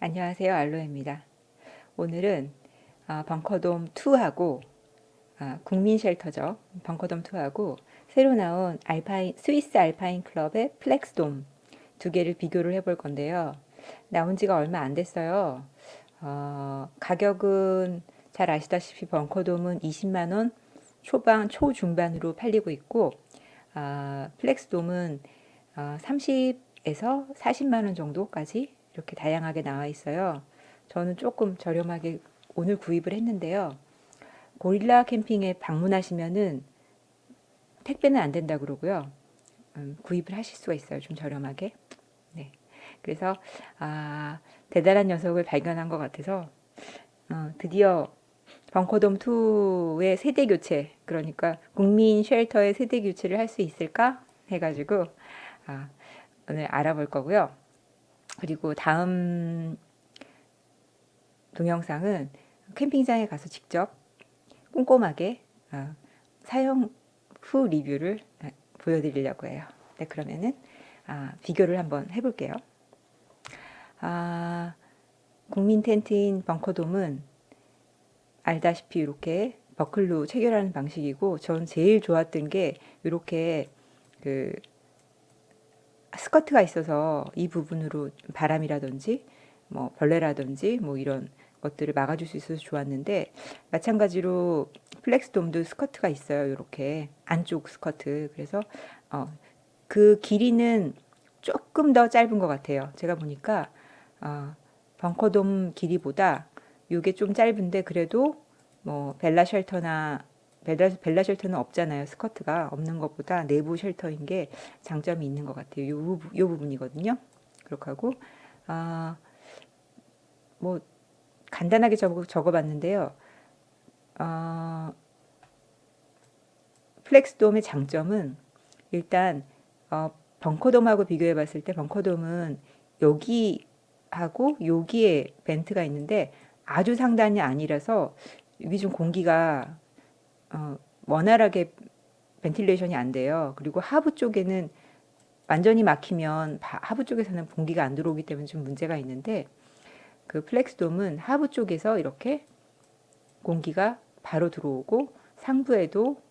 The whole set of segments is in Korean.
안녕하세요 알로에입니다. 오늘은 어, 벙커돔 2하고 어, 국민 shelter죠. 벙커돔 2하고 새로 나온 Alpine, Swiss Alpine Club의 플렉스돔 두 개를 비교를 해볼 건데요. 나온 지가 얼마 안 됐어요. 어, 가격은 잘 아시다시피 벙커돔은 20만원 초반, 초중반으로 팔리고 있고 어, 플렉스돔은 30에서 40만원 정도까지 이렇게 다양하게 나와 있어요. 저는 조금 저렴하게 오늘 구입을 했는데요. 고릴라 캠핑에 방문하시면은 택배는 안 된다 그러고요. 음, 구입을 하실 수가 있어요. 좀 저렴하게. 네. 그래서 아, 대단한 녀석을 발견한 것 같아서 어, 드디어 벙커돔 2의 세대 교체 그러니까 국민 쉘터의 세대 교체를 할 수 있을까 해가지고 아, 오늘 알아볼 거고요. 그리고 다음 동영상은 캠핑장에 가서 직접 꼼꼼하게 어, 사용 후 리뷰를 어, 보여드리려고 해요. 네, 그러면은 아, 비교를 한번 해볼게요. 아, 국민 텐트인 벙커돔은 알다시피 이렇게 버클로 체결하는 방식이고 전 제일 좋았던 게 이렇게 그 스커트가 있어서 이 부분으로 바람이라든지 뭐 벌레라든지 뭐 이런 것들을 막아줄 수 있어서 좋았는데 마찬가지로 플렉스돔도 스커트가 있어요. 이렇게 안쪽 스커트. 그래서 어, 그 길이는 조금 더 짧은 것 같아요. 제가 보니까 어, 벙커돔 길이보다 이게 좀 짧은데 그래도 뭐 벨라 shelter나 벨라, 벨라 shelter는 없잖아요. 스커트가 없는 것보다 내부 shelter인 게 장점이 있는 것 같아요. 요, 요 부분이거든요. 그렇게 하고 아, 뭐 간단하게 적어, 적어봤는데요. 어, 플렉스돔의 장점은 일단 어, 벙커돔하고 비교해 봤을 때 벙커돔은 여기하고 여기에 vent가 있는데 아주 상단이 아니라서 여기 좀 공기가 어, 원활하게 ventilation이 안 돼요. 그리고 하부 쪽에는 완전히 막히면 하부 쪽에서는 공기가 안 들어오기 때문에 좀 문제가 있는데 그 플렉스돔은 하부 쪽에서 이렇게 공기가 바로 들어오고 상부에도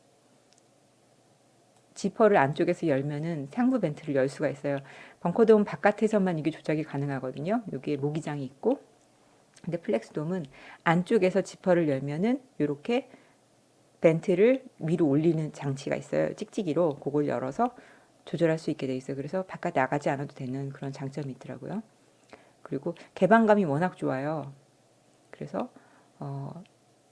지퍼를 안쪽에서 열면은 상부 vent를 열 수가 있어요. 벙커돔 바깥에서만 이게 조작이 가능하거든요. 여기에 모기장이 있고 근데 플렉스돔은 안쪽에서 지퍼를 열면은 이렇게 벤트를 위로 올리는 장치가 있어요. 찍찍이로 그걸 열어서 조절할 수 있게 돼 있어요. 그래서 바깥 나가지 않아도 되는 그런 장점이 있더라고요. 그리고 개방감이 워낙 좋아요. 그래서 어,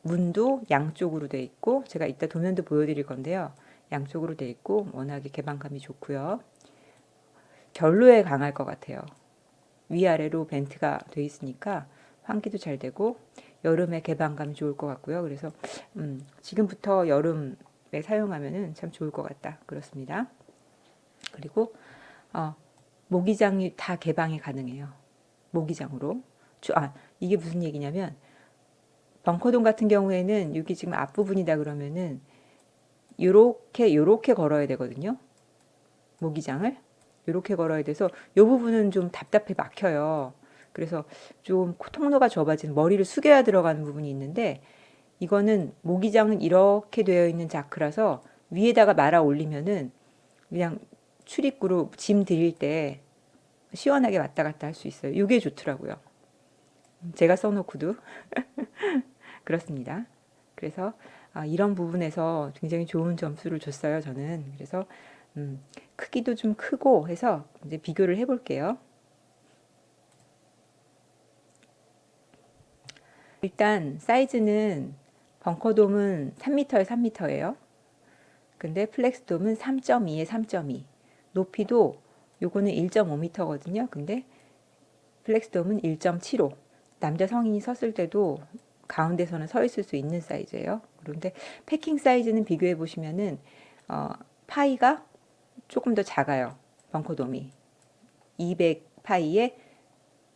문도 양쪽으로 돼 있고 제가 이따 도면도 보여드릴 건데요. 양쪽으로 돼 있고 워낙에 개방감이 좋고요. 결로에 강할 것 같아요. 위아래로 벤트가 돼 있으니까 환기도 잘 되고 여름에 개방감이 좋을 것 같고요. 그래서 음, 지금부터 여름에 사용하면 참 좋을 것 같다. 그렇습니다. 그리고 어, 모기장이 다 개방이 가능해요. 모기장으로. 아, 이게 무슨 얘기냐면 벙커돔 같은 경우에는 여기 지금 앞부분이다 그러면은 요렇게 요렇게 걸어야 되거든요. 모기장을 요렇게 걸어야 돼서 요 부분은 좀 답답해 막혀요. 그래서 좀 통로가 좁아진 머리를 숙여야 들어가는 부분이 있는데 이거는 모기장은 이렇게 되어 있는 자크라서 위에다가 말아 올리면은 그냥 출입구로 짐 들일 때 시원하게 왔다 갔다 할 수 있어요. 이게 좋더라고요. 제가 써놓고도 그렇습니다. 그래서 아, 이런 부분에서 굉장히 좋은 점수를 줬어요. 저는 그래서 음, 크기도 좀 크고 해서 이제 비교를 해볼게요. 일단 사이즈는 벙커돔은 3m에 3m예요. 근데 플렉스돔은 3.2에 3.2. 높이도 요거는 1.5m거든요. 근데 플렉스돔은 1.75. 남자 성인이 섰을 때도 가운데서는 서 있을 수 있는 사이즈예요. 그런데 packing 사이즈는 비교해 보시면은 어, 파이가 조금 더 작아요. 벙커돔이 200 파이에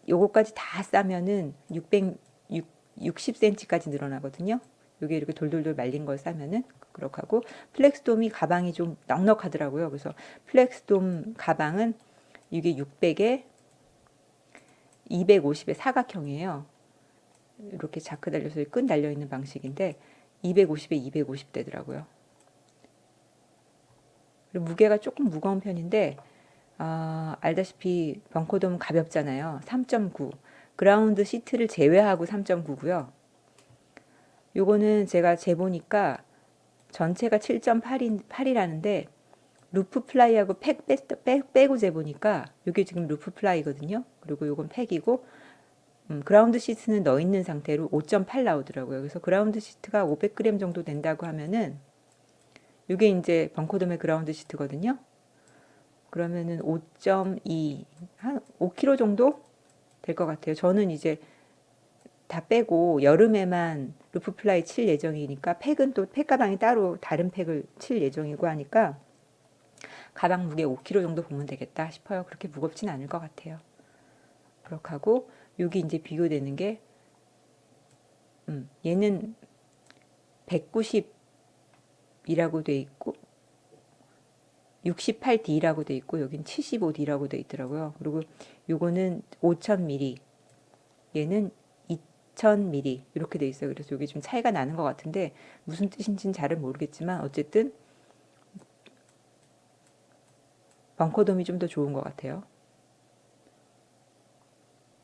요거까지 다 싸면은 600 60cm까지 늘어나거든요. 이게 이렇게 돌돌돌 말린 걸 싸면은 그렇게 하고 플렉스돔이 가방이 좀 넉넉하더라고요. 그래서 플렉스돔 가방은 이게 600에 250의 사각형이에요. 이렇게 자크 달려서 끈 달려 있는 방식인데 250에 250 되더라고요. 무게가 조금 무거운 편인데 아, 알다시피 벙커돔 가볍잖아요. 3.9 ground sheet를 제외하고 3.9고요. 요거는 제가 재보니까 전체가 7.8이라는데 roof fly하고 팩 빼, 빼, 빼고 재보니까 이게 지금 roof fly거든요. 그리고 요건 팩이고 음, ground sheet는 넣어 있는 상태로 5.8 나오더라고요. 그래서 ground sheet가 500g 정도 된다고 하면은 이게 이제 벙커돔의 ground sheet거든요. 그러면은 5.2, 한 5kg 정도 될 것 같아요. 저는 이제 다 빼고 여름에만 roof fly 칠 예정이니까 팩은 또 팩가방이 따로 다른 팩을 칠 예정이고 하니까 가방 무게 5kg 정도 보면 되겠다 싶어요. 그렇게 무겁진 않을 것 같아요. 그렇게 하고 여기 이제 비교되는 게 음, 얘는 190이라고 돼 있고 68D라고 돼 있고 여긴 75D라고 돼 있더라고요. 그리고 요거는 5000ml 얘는 2000ml 이렇게 돼 있어요. 그래서 여기 좀 차이가 나는 것 같은데 무슨 뜻인지는 잘은 모르겠지만 어쨌든 벙커돔이 좀 더 좋은 것 같아요.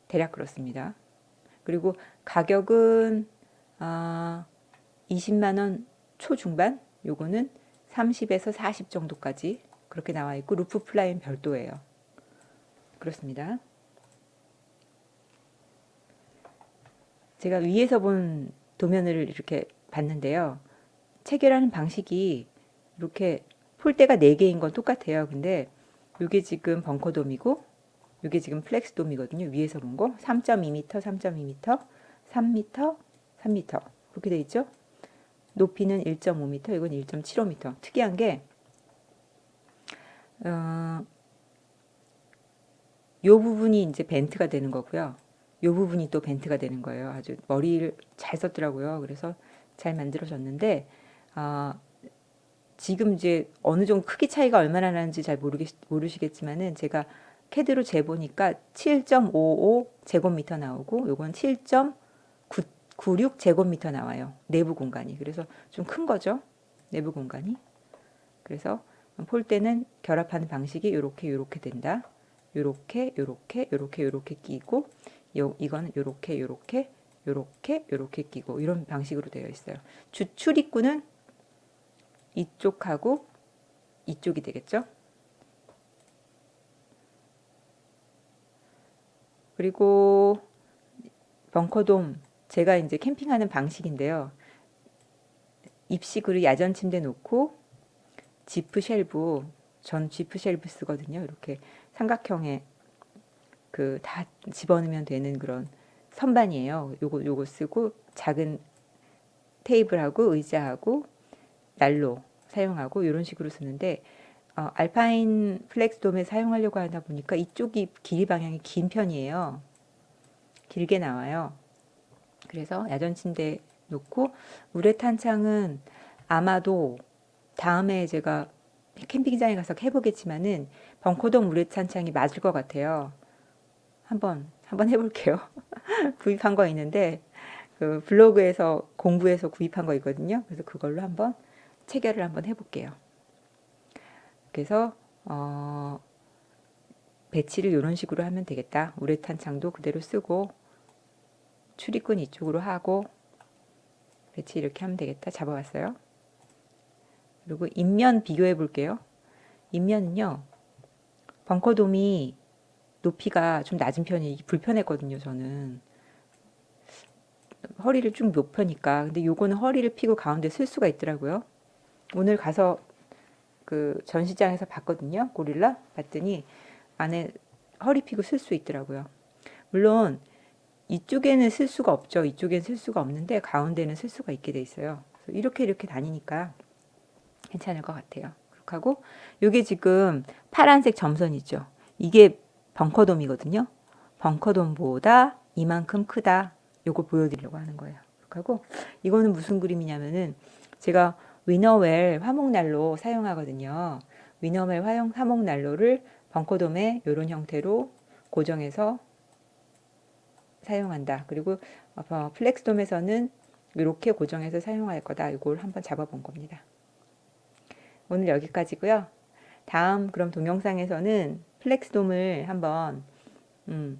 대략 그렇습니다. 그리고 가격은 아, 20만원 초중반 요거는 30에서 40 정도까지 그렇게 나와 있고 roof fly는 별도예요. 그렇습니다. 제가 위에서 본 도면을 이렇게 봤는데요. 체결하는 방식이 이렇게 폴대가 4개인 건 똑같아요. 근데 이게 지금 벙커돔이고 이게 지금 플렉스돔이거든요. 위에서 본 거. 3.2m, 3.2m, 3m, 3m. 그렇게 돼 있죠? 높이는 1.5m, 이건 1.75m. 특이한 게, 어, 요 부분이 이제 벤트가 되는 거고요. 요 부분이 또 벤트가 되는 거예요. 아주 머리를 잘 썼더라고요. 그래서 잘 만들어졌는데, 어, 지금 이제 어느 정도 크기 차이가 얼마나 나는지 잘 모르겠, 모르시겠지만은 제가 캐드로 재보니까 7.55 제곱미터 나오고 요건 7.96 제곱미터 나와요. 내부 공간이. 그래서 좀 큰 거죠. 내부 공간이. 그래서 폴대는 결합하는 방식이 이렇게 이렇게 된다. 요렇게 요렇게 요렇게 요렇게 끼고 요 이거는 요렇게 요렇게 요렇게 요렇게 끼고 이런 방식으로 되어 있어요. 주출입구는 이쪽하고 이쪽이 되겠죠. 그리고 벙커돔 제가 이제 캠핑하는 방식인데요. 입식으로 야전 침대 놓고 지프 shelve 전 지프 shelve 쓰거든요. 이렇게 삼각형의 그다 집어넣으면 되는 그런 선반이에요. 요거 요거 쓰고 작은 테이블하고 의자하고 난로 사용하고 이런 식으로 쓰는데 어, Alpine 플렉스돔에 사용하려고 하다 보니까 이쪽이 길이 방향이 긴 편이에요. 길게 나와요. 그래서 야전 침대 놓고 우레탄 창은 아마도 다음에 제가 캠핑장에 가서 해보겠지만은 벙커돔 우레탄 창이 맞을 것 같아요. 한번 한번 해볼게요. 구입한 거 있는데 그 블로그에서 공부해서 구입한 거 있거든요. 그래서 그걸로 한번 체결을 한번 해볼게요. 그래서 어, 배치를 이런 식으로 하면 되겠다. 우레탄 창도 그대로 쓰고 출입근 이쪽으로 하고 배치 이렇게 하면 되겠다. 잡아왔어요. 그리고 인면 비교해 볼게요. 인면은요. 벙커돔이 높이가 좀 낮은 편이 불편했거든요. 저는 허리를 쭉 높으니까 근데 요거는 허리를 피고 가운데 쓸 수가 있더라고요. 오늘 가서 그 전시장에서 봤거든요. 고릴라 봤더니 안에 허리 피고 쓸 수 있더라고요. 물론 이쪽에는 쓸 수가 없죠. 이쪽에는 쓸 수가 없는데 가운데는 쓸 수가 있게 돼 있어요. 이렇게 이렇게 다니니까 괜찮을 것 같아요. 그렇게 하고 이게 지금 파란색 점선이죠. 이게 벙커돔이거든요. 벙커돔보다 이만큼 크다. 요거 보여드리려고 하는 거예요. 그렇게 하고 이거는 무슨 그림이냐면은 제가 Winnerwell 화목난로 사용하거든요. Winnerwell 화목난로를 벙커돔에 이런 형태로 고정해서 사용한다. 그리고 어, 플렉스돔에서는 이렇게 고정해서 사용할 거다. 이걸 한번 잡아본 겁니다. 오늘 여기까지고요. 다음 그럼 동영상에서는 플렉스돔을 한번 음,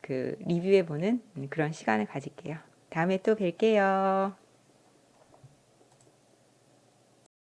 그 리뷰해보는 그런 시간을 가질게요. 다음에 또 뵐게요.